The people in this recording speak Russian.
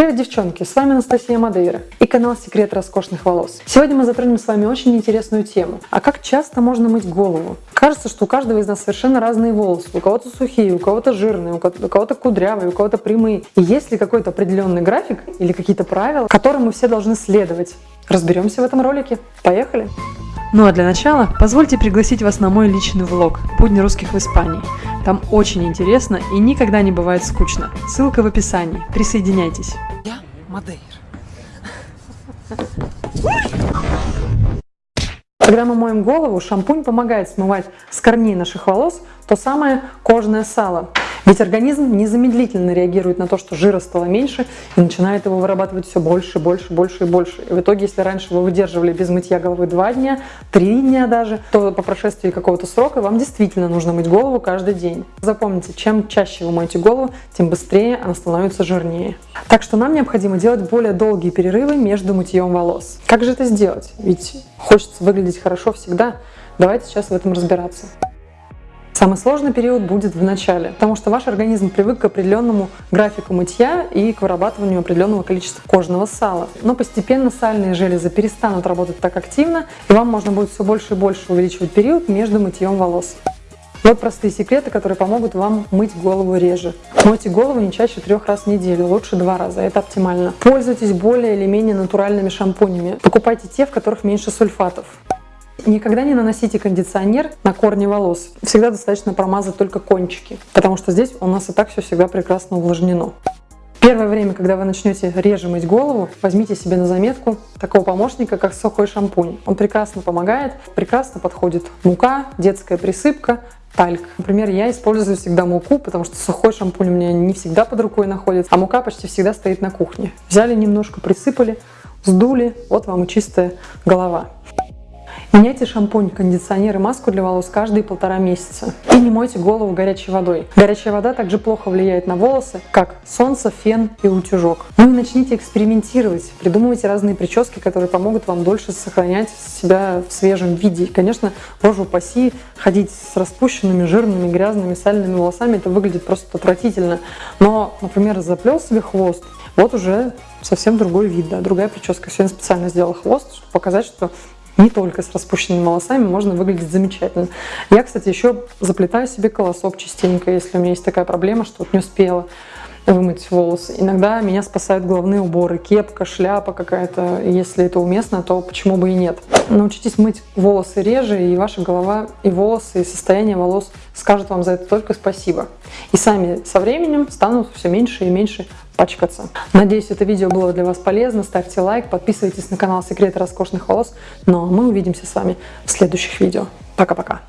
Привет, девчонки! С вами Анастасия Мадейра и канал Секрет роскошных волос. Сегодня мы затронем с вами очень интересную тему. А как часто можно мыть голову? Кажется, что у каждого из нас совершенно разные волосы. У кого-то сухие, у кого-то жирные, у кого-то кудрявые, у кого-то прямые. И есть ли какой-то определенный график или какие-то правила, которым мы все должны следовать? Разберемся в этом ролике. Поехали! Ну а для начала позвольте пригласить вас на мой личный влог «Будни русских в Испании». Там очень интересно и никогда не бывает скучно. Ссылка в описании. Присоединяйтесь. Я Мадейр. Когда мы моем голову, шампунь помогает смывать с корней наших волос то самое кожное сало. Ведь организм незамедлительно реагирует на то, что жира стало меньше, и начинает его вырабатывать все больше, больше, больше и больше. И в итоге, если раньше вы выдерживали без мытья головы 2 дня, 3 дня даже, то по прошествии какого-то срока вам действительно нужно мыть голову каждый день. Запомните, чем чаще вы моете голову, тем быстрее она становится жирнее. Так что нам необходимо делать более долгие перерывы между мытьем волос. Как же это сделать? Ведь хочется выглядеть хорошо всегда. Давайте сейчас в этом разбираться. Самый сложный период будет в начале, потому что ваш организм привык к определенному графику мытья и к вырабатыванию определенного количества кожного сала. Но постепенно сальные железы перестанут работать так активно, и вам можно будет все больше и больше увеличивать период между мытьем волос. Вот простые секреты, которые помогут вам мыть голову реже. Мойте голову не чаще трех раз в неделю, лучше два раза, это оптимально. Пользуйтесь более или менее натуральными шампунями. Покупайте те, в которых меньше сульфатов. Никогда не наносите кондиционер на корни волос. Всегда достаточно промазать только кончики, потому что здесь у нас и так все всегда прекрасно увлажнено. Первое время, когда вы начнете реже мыть голову, возьмите себе на заметку такого помощника, как сухой шампунь. Он прекрасно помогает, прекрасно подходит мука, детская присыпка, тальк. Например, я использую всегда муку, потому что сухой шампунь у меня не всегда под рукой находится, а мука почти всегда стоит на кухне. Взяли немножко, присыпали, сдули, вот вам и чистая голова. Меняйте шампунь, кондиционер и маску для волос каждые полтора месяца. И не мойте голову горячей водой. Горячая вода также плохо влияет на волосы, как солнце, фен и утюжок. Ну и начните экспериментировать. Придумывайте разные прически, которые помогут вам дольше сохранять себя в свежем виде. И, конечно, боже упаси, ходить с распущенными, жирными, грязными, сальными волосами, это выглядит просто отвратительно. Но, например, заплел себе хвост, вот уже совсем другой вид, да, другая прическа. Сегодня специально сделала хвост, чтобы показать, что не только с распущенными волосами можно выглядеть замечательно. Я, кстати, еще заплетаю себе колосок частенько, если у меня есть такая проблема, что вот не успела вымыть волосы. Иногда меня спасают головные уборы, кепка, шляпа какая-то. Если это уместно, то почему бы и нет. Научитесь мыть волосы реже, и ваша голова, и волосы, и состояние волос скажут вам за это только спасибо. И сами со временем станут все меньше и меньше пачкаться. Надеюсь, это видео было для вас полезно. Ставьте лайк, подписывайтесь на канал Секреты роскошных волос. Ну а мы увидимся с вами в следующих видео. Пока-пока.